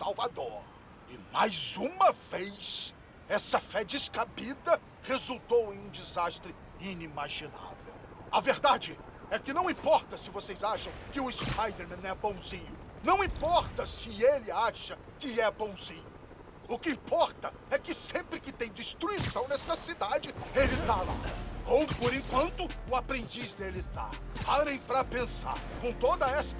Salvador. E mais uma vez, essa fé descabida resultou em um desastre inimaginável. A verdade é que não importa se vocês acham que o Spider-Man é bonzinho. Não importa se ele acha que é bonzinho. O que importa é que sempre que tem destruição nessa cidade, ele tá lá. Ou, por enquanto, o aprendiz dele tá. Parem pra pensar. Com toda essa...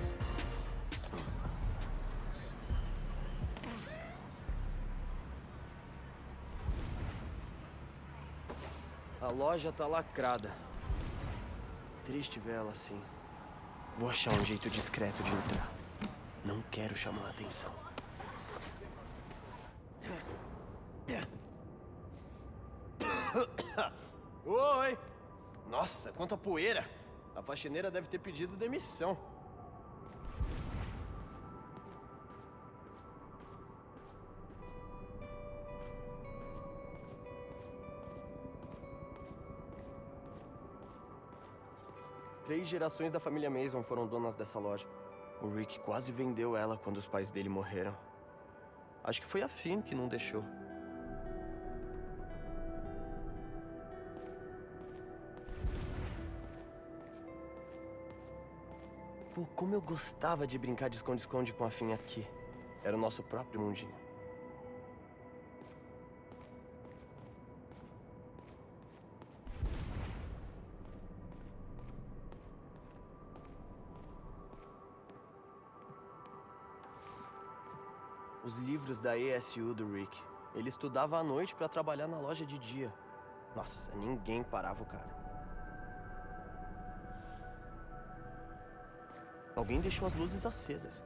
loja tá lacrada. Triste ver ela assim. Vou achar um jeito discreto de entrar. Não quero chamar a atenção. Oi! Nossa, quanta poeira! A faxineira deve ter pedido demissão. Gerações da família Mason foram donas dessa loja. O Rick quase vendeu ela quando os pais dele morreram. Acho que foi a Finn que não deixou. Pô, como eu gostava de brincar de esconde-esconde com a Finn aqui. Era o nosso próprio mundinho. Os livros da ESU do Rick. Ele estudava à noite pra trabalhar na loja de dia. Nossa, ninguém parava o cara. Alguém deixou as luzes acesas.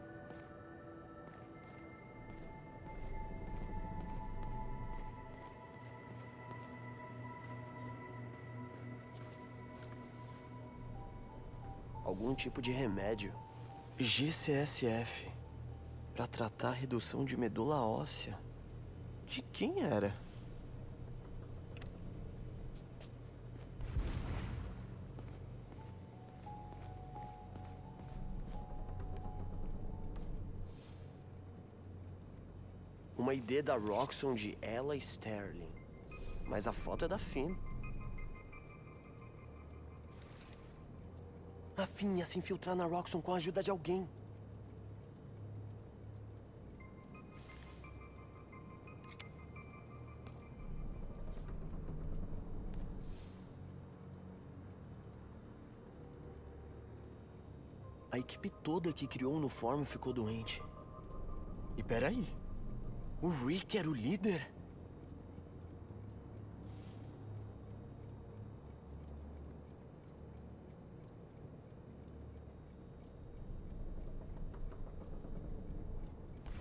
Algum tipo de remédio. GCSF. Pra tratar a redução de medula óssea. De quem era? Uma ID da Roxxon de Ella Sterling. Mas a foto é da Finn. A Finn ia se infiltrar na Roxxon com a ajuda de alguém. Toda que criou o uniforme ficou doente. E peraí, o Rick era o líder?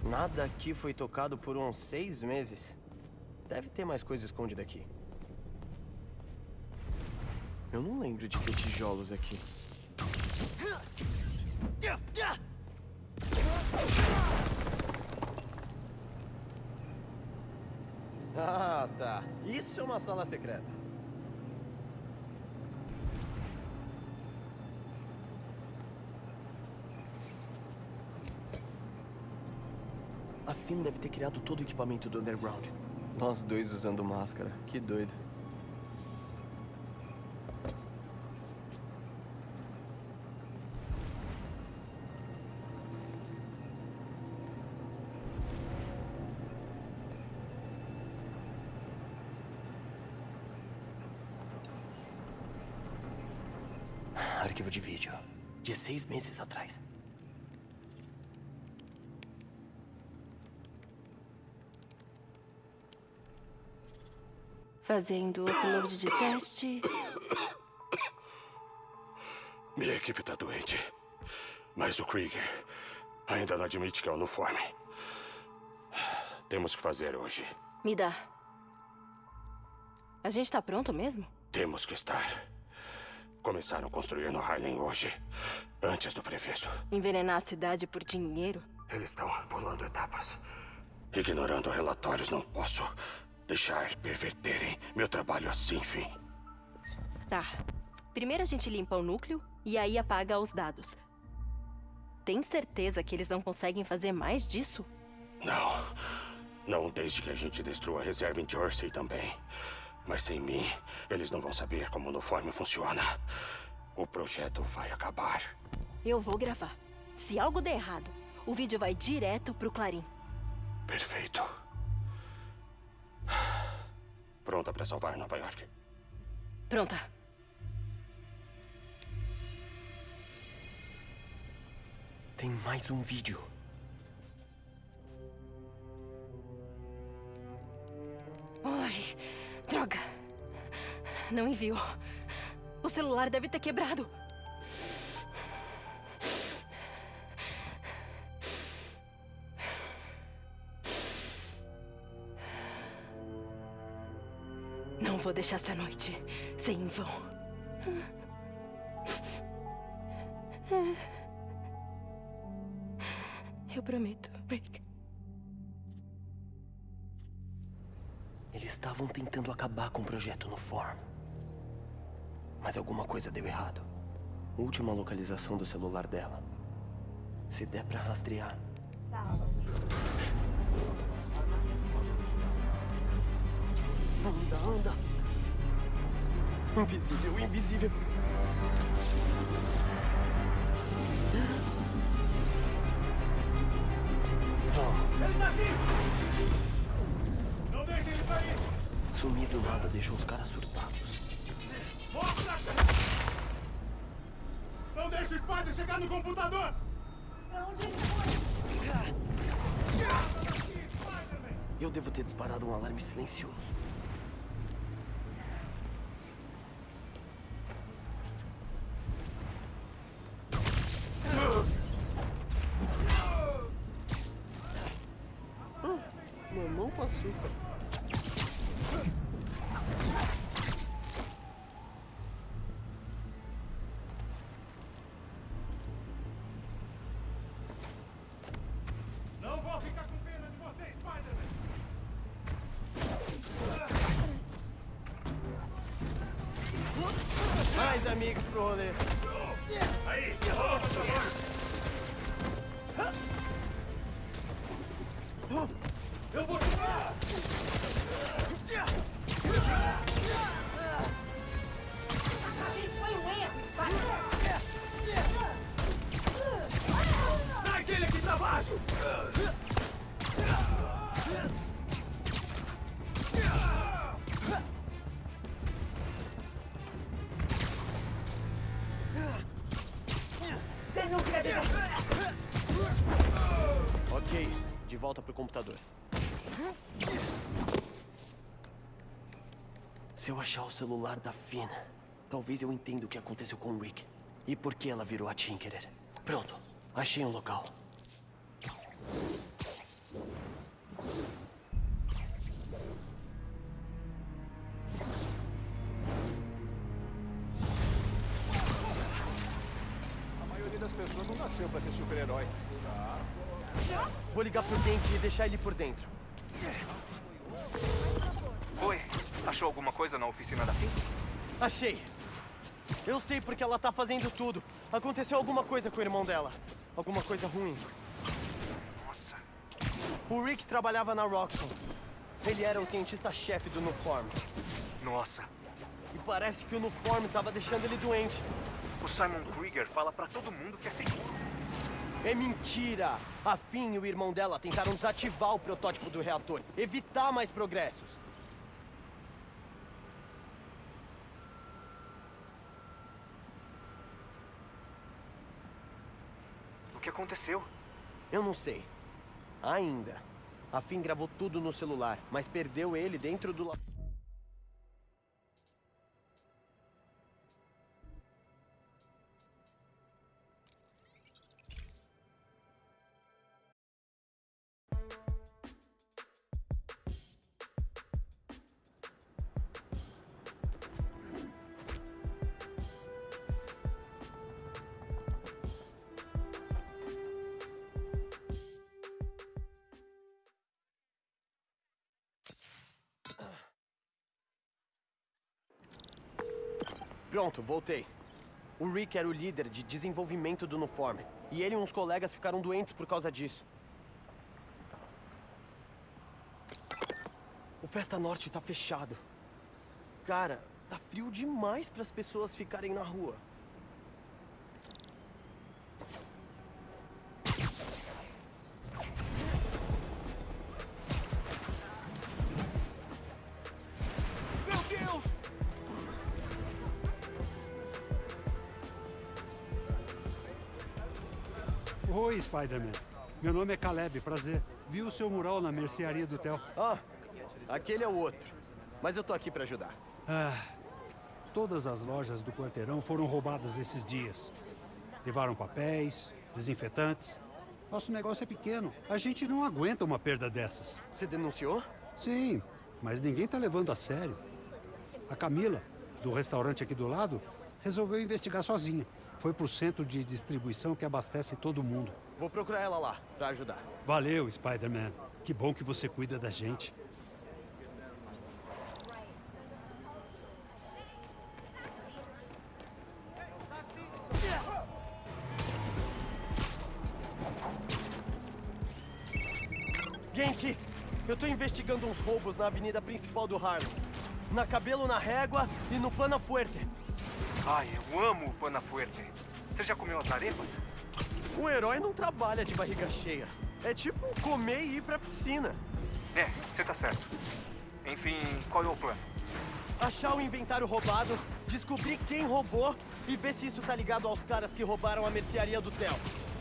Nada aqui foi tocado por uns seis meses. Deve ter mais coisa escondida aqui. Eu não lembro de ter tijolos aqui. Uma sala secreta. A Finn deve ter criado todo o equipamento do Underground. Nós dois usando máscara. Que doido. Arquivo de vídeo. De seis meses atrás. Fazendo upload de teste. Minha equipe tá doente. Mas o Krieger ainda não admite que é o uniforme. Temos que fazer hoje. Me dá. A gente tá pronto mesmo? Temos que estar. Começaram a construir no Harlem hoje, antes do prefeito. Envenenar a cidade por dinheiro? Eles estão pulando etapas. Ignorando relatórios, não posso deixar perverterem meu trabalho assim, fim. Tá. Primeiro a gente limpa o núcleo e aí apaga os dados. Tem certeza que eles não conseguem fazer mais disso? Não. Não desde que a gente destrua a reserva em Jersey também. Mas sem mim, eles não vão saber como o uniforme funciona. O projeto vai acabar. Eu vou gravar. Se algo der errado, o vídeo vai direto pro Clarim. Perfeito. Pronta para salvar Nova York. Pronta. Tem mais um vídeo. Não enviou. O celular deve ter quebrado. Não vou deixar essa noite ser em vão. Eu prometo, Rick. Eles estavam tentando acabar com o projeto no Form. Mas alguma coisa deu errado. Última localização do celular dela. Se der pra rastrear. Anda, anda. Invisível, invisível. Vamos. Ele tá aqui! Não deixe ele sair! Sumir do nada deixou os caras surtados. Spider chegar no computador! Pra onde ele foi? Eu devo ter disparado um alarme silencioso. Hum, Mamão com açúcar. Pro computador. Se eu achar o celular da Finn, talvez eu entenda o que aconteceu com o Rick. E por que ela virou a Tinkerer. Pronto, achei um local. Deixar ele por dentro. Oi, achou alguma coisa na oficina da FIM? Achei. Eu sei porque ela tá fazendo tudo. Aconteceu alguma coisa com o irmão dela. Alguma coisa ruim. Nossa, O Rick trabalhava na Roxxon. Ele era o cientista-chefe do Nuform. nossa. E parece que o Nuform tava deixando ele doente. O Simon Krieger fala pra todo mundo que é seguro. É mentira! A Finn e o irmão dela tentaram desativar o protótipo do reator, evitar mais progressos. O que aconteceu? Eu não sei. Ainda. A Finn gravou tudo no celular, mas perdeu ele dentro do... Pronto, voltei. O Rick era o líder de desenvolvimento do Nuform, e ele e uns colegas ficaram doentes por causa disso. O Festa Norte tá fechado. Cara, tá frio demais para as pessoas ficarem na rua. Oi, Spider-Man. Meu nome é Caleb, prazer. Vi o seu mural na mercearia do Theo. Ah, aquele é o outro. Mas eu tô aqui para ajudar. Ah, todas as lojas do quarteirão foram roubadas esses dias. Levaram papéis, desinfetantes. Nosso negócio é pequeno. A gente não aguenta uma perda dessas. Você denunciou? Sim, mas ninguém tá levando a sério. A Camila, do restaurante aqui do lado, resolveu investigar sozinha. Foi pro centro de distribuição que abastece todo mundo. Vou procurar ela lá, para ajudar. Valeu, Spider-Man. Que bom que você cuida da gente. Genki, eu tô investigando uns roubos na avenida principal do Harlem. Na Cabelo na Régua e no Pana Fuerte. Ai, eu amo o Pana Fuerte. Você já comeu as arepas? Um herói não trabalha de barriga cheia. É tipo comer e ir pra piscina. É, você tá certo. Enfim, qual é o plano? Achar o inventário roubado, descobrir quem roubou e ver se isso tá ligado aos caras que roubaram a mercearia do Theo.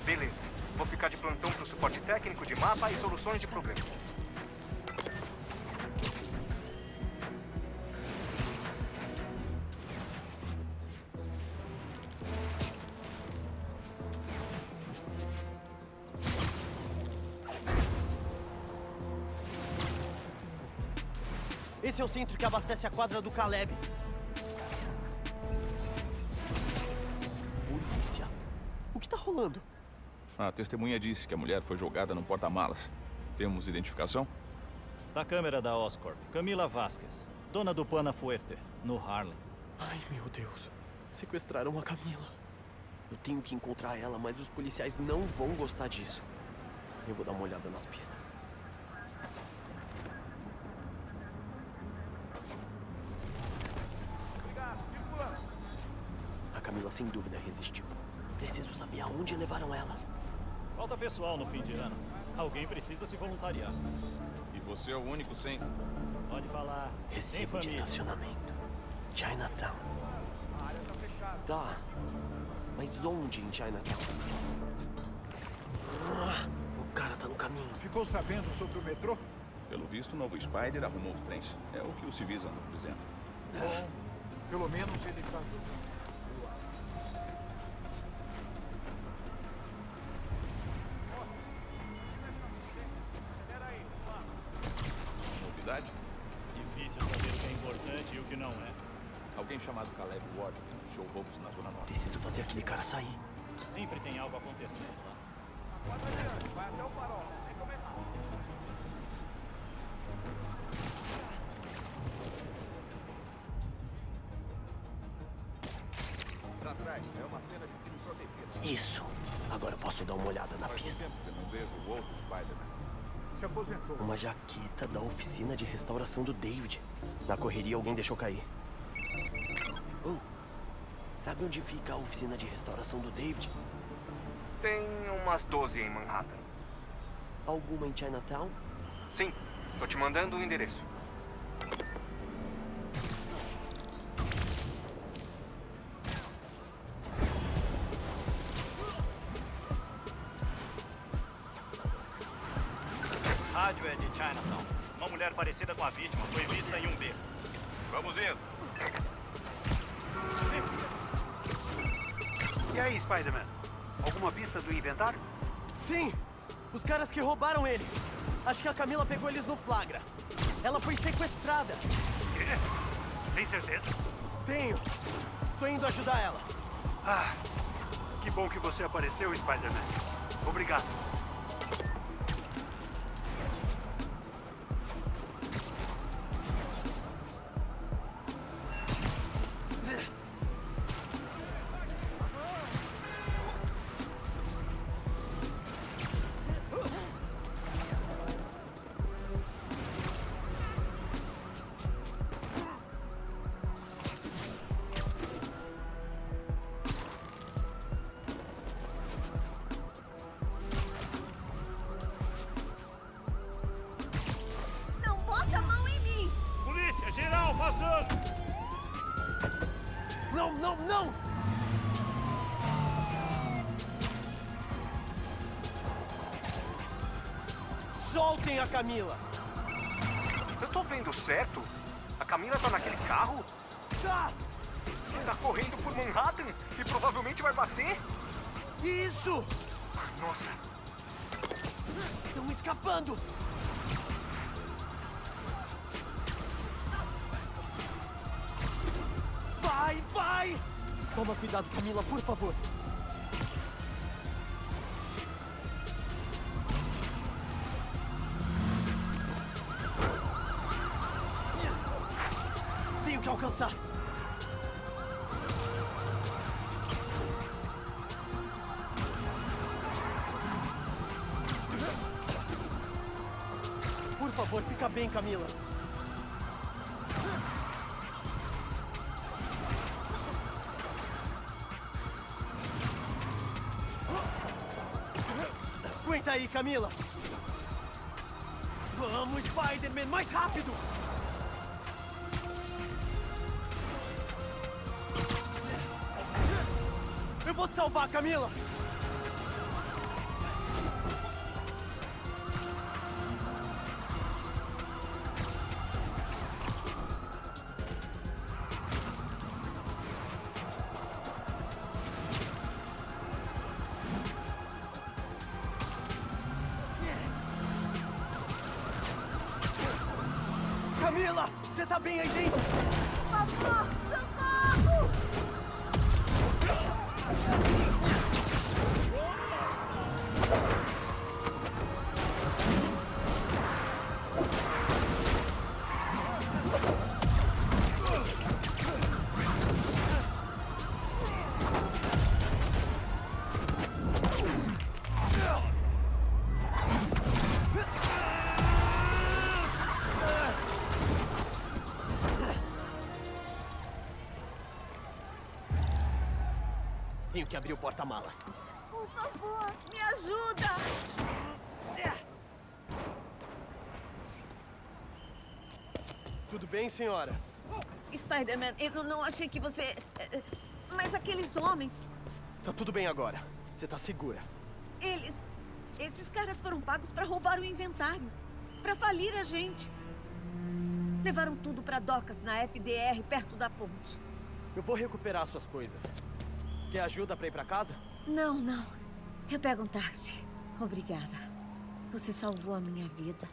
Beleza. Vou ficar de plantão pro suporte técnico de mapa e soluções de problemas. Esse é o centro que abastece a quadra do Caleb. Polícia? O que tá rolando? A testemunha disse que a mulher foi jogada no porta-malas. Temos identificação? Da câmera da Oscorp, Camila Vasquez, dona do Pana Fuerte, no Harlem. Ai, meu Deus. Sequestraram a Camila. Eu tenho que encontrar ela, mas os policiais não vão gostar disso. Eu vou dar uma olhada nas pistas. Sem dúvida resistiu. Preciso saber aonde levaram ela. Falta pessoal no fim de ano. Alguém precisa se voluntariar. E você é o único sem. Pode falar. Recibo de estacionamento. Chinatown. Tá. Mas onde em Chinatown? Ah, o cara tá no caminho. Ficou sabendo sobre o metrô? Pelo visto, o novo Spider arrumou os trens. É o que os civis andam dizendo. Bom, pelo menos ele tá... Roubos na Zona Norte. Preciso fazer aquele cara sair. Sempre tem algo acontecendo lá. Pra trás, é uma cena de crime protegido. Isso. Agora eu posso dar uma olhada na pista. Tempo que eu não vejo o outro Spider-Man. Se aposentou. Uma jaqueta da oficina de restauração do David. Na correria alguém deixou cair. Sabe onde fica a oficina de restauração do David? Tem umas 12 em Manhattan. Alguma em Chinatown? Sim, tô te mandando o endereço. Rádio é de Chinatown. Uma mulher parecida com a vítima foi vista em um beco. Vamos indo. E aí, Spider-Man? Alguma pista do inventário? Sim! Os caras que roubaram ele. Acho que a Camila pegou eles no flagra. Ela foi sequestrada. Quê? Tem certeza? Tenho. Tô indo ajudar ela. Ah, que bom que você apareceu, Spider-Man. Obrigado. Soltem a Camila! Eu tô vendo certo? A Camila tá naquele carro? Tá! Tá correndo por Manhattan e provavelmente vai bater? Isso! Nossa, Estão escapando! Vai, vai! Toma cuidado, Camila, por favor. Bem, Camila. Aguenta aí, Camila. Vamos, Spider-Man, mais rápido! Eu vou te salvar, Camila! Você tá bem aí dentro? Papá, socorro! Abrir o porta-malas. Por favor, me ajuda! Tudo bem, senhora? Spider-Man, eu não achei que você... Mas aqueles homens, Tá tudo bem agora. Você tá segura. eles... Esses caras foram pagos pra roubar o inventário. Pra falir a gente. Levaram tudo pra docas na FDR, perto da ponte. Eu vou recuperar suas coisas. Quer ajuda pra ir pra casa? Não, não. Eu pego um táxi. Obrigada. Você salvou a minha vida.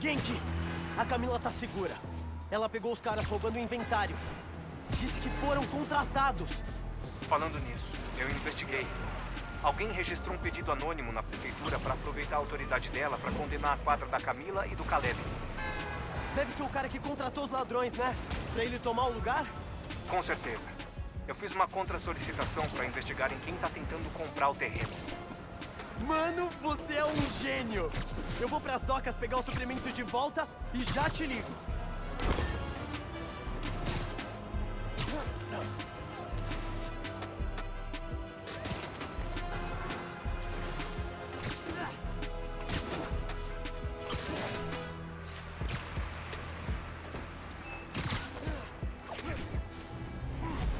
Genki! A Camila tá segura. Ela pegou os caras roubando o inventário. Disse que foram contratados. falando nisso, eu investiguei. Alguém registrou um pedido anônimo na prefeitura para aproveitar a autoridade dela para condenar a quadra da Camila e do Caleb. Deve ser o cara que contratou os ladrões, né? Pra ele tomar o lugar? Com certeza. Eu fiz uma contra-solicitação para investigarem quem tá tentando comprar o terreno. Mano, você é um gênio! Eu vou pras docas pegar o suprimento de volta e já te ligo.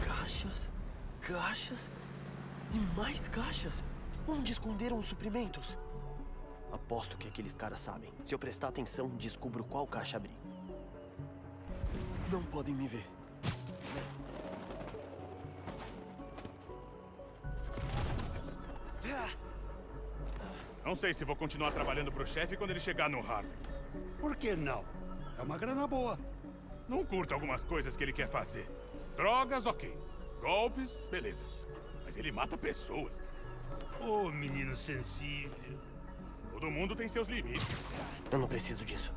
Caixas, caixas e mais caixas. Onde esconderam os suprimentos? Aposto que aqueles caras sabem. Se eu prestar atenção, descubro qual caixa abrir. Não podem me ver. Não sei se vou continuar trabalhando pro chefe quando ele chegar no Harvard. Por que não? É uma grana boa. Não curto algumas coisas que ele quer fazer. Drogas, ok. Golpes, beleza. Mas ele mata pessoas. Ô, oh, menino sensível. Todo mundo tem seus limites. Eu não preciso disso.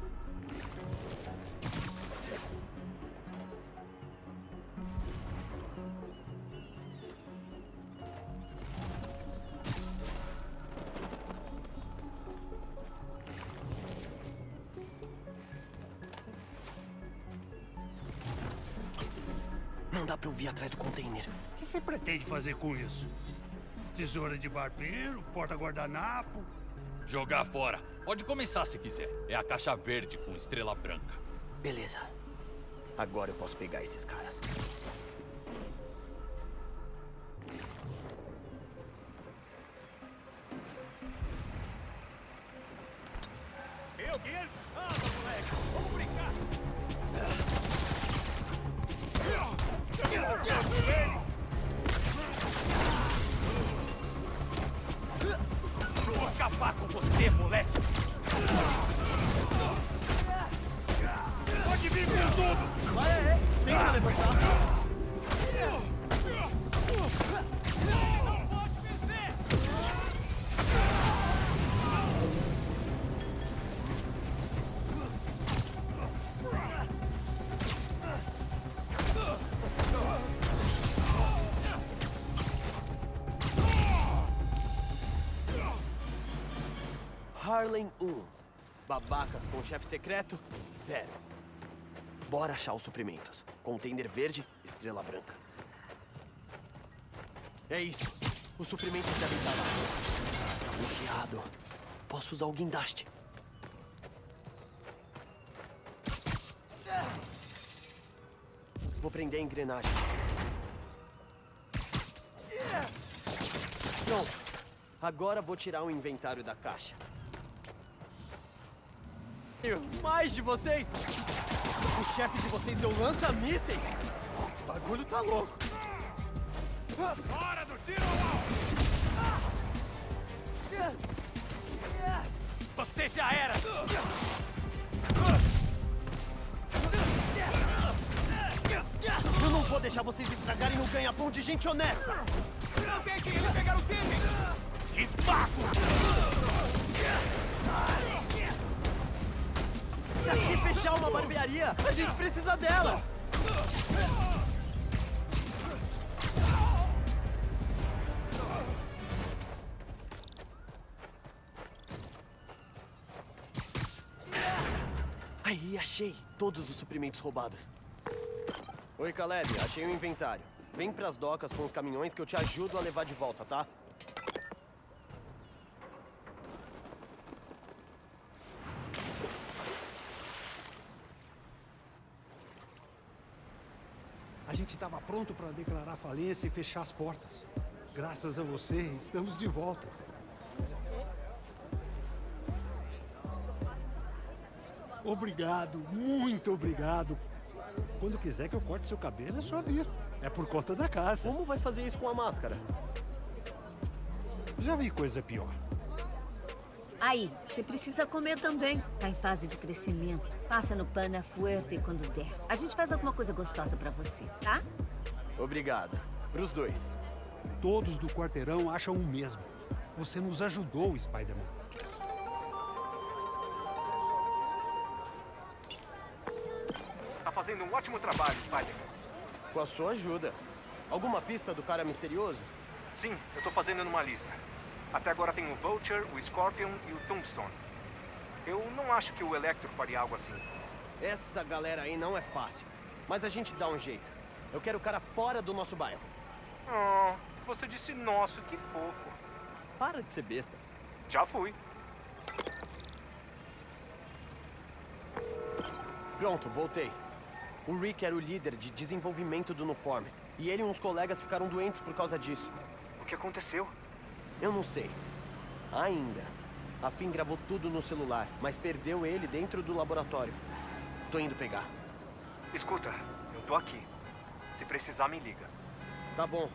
Não dá pra eu vir atrás do container. O que você pretende fazer com isso? Tesoura de barbeiro, porta-guardanapo? Jogar fora. Pode começar se quiser. É a caixa verde com estrela branca. Beleza. Agora eu posso pegar esses caras. Harlem 1. Babacas com chefe secreto, zero. Bora achar os suprimentos. Container verde, estrela branca. É isso. Os suprimentos devem estar lá. Bloqueado. Posso usar o guindaste. Vou prender a engrenagem. Pronto. Agora vou tirar o inventário da caixa. Mais de vocês? O chefe de vocês deu lança-mísseis? O bagulho tá louco. Hora do tiro Você já era! Eu não vou deixar vocês estragarem o ganha-pão de gente honesta! Não deixe ele pegar o Sidney! Espaço! Se fechar uma barbearia, a gente precisa delas! Aí, achei todos os suprimentos roubados. Oi, Caleb, achei o inventário. Vem pras docas com os caminhões que eu te ajudo a levar de volta, tá? A gente estava pronto para declarar falência e fechar as portas. Graças a você, estamos de volta. Obrigado, muito obrigado. Quando quiser que eu corte seu cabelo, é só vir. É por conta da casa. Como vai fazer isso com a máscara? Já vi coisa pior. Aí, você precisa comer também. Tá em fase de crescimento. Passa no Pana Fuerte quando der. A gente faz alguma coisa gostosa pra você, tá? Obrigado. Pros dois. Todos do quarteirão acham o mesmo. Você nos ajudou, Spider-Man. Tá fazendo um ótimo trabalho, Spider-Man. Com a sua ajuda. Alguma pista do cara misterioso? Sim, eu tô fazendo numa lista. Até agora tem o Vulture, o Scorpion e o Tombstone. Eu não acho que o Electro faria algo assim. Essa galera aí não é fácil. Mas a gente dá um jeito. Eu quero o cara fora do nosso bairro. Oh, você disse nosso, que fofo. Para de ser besta. Já fui. Pronto, voltei. O Rick era o líder de desenvolvimento do uniforme. E ele e uns colegas ficaram doentes por causa disso. O que aconteceu? Eu não sei. Ainda. A Finn gravou tudo no celular, mas perdeu ele dentro do laboratório. Tô indo pegar. Escuta, eu tô aqui. Se precisar, me liga. Tá bom.